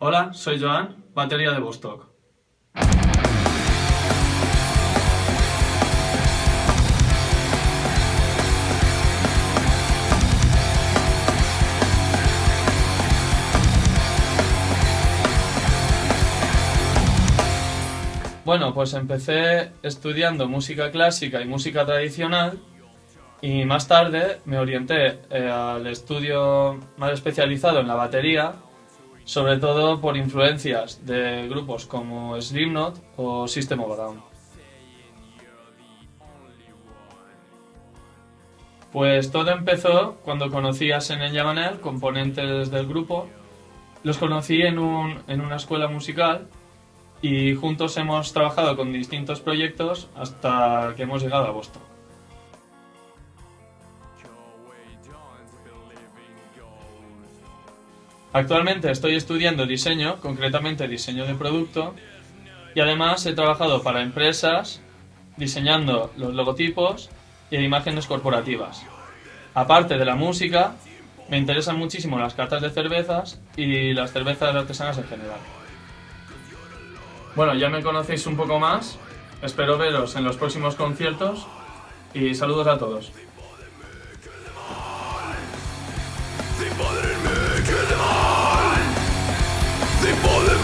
Hola, soy Joan, batería de Vostok. Bueno, pues empecé estudiando música clásica y música tradicional y más tarde me orienté eh, al estudio más especializado en la batería, sobre todo por influencias de grupos como Slipknot o System of a Down. Pues todo empezó cuando conocí a Senen Yamanel, componentes del grupo. Los conocí en, un, en una escuela musical y juntos hemos trabajado con distintos proyectos hasta que hemos llegado a Boston. Actualmente estoy estudiando diseño, concretamente diseño de producto, y además he trabajado para empresas diseñando los logotipos y imágenes corporativas. Aparte de la música, me interesan muchísimo las cartas de cervezas y las cervezas artesanas en general. Bueno, ya me conocéis un poco más, espero veros en los próximos conciertos y saludos a todos. impossible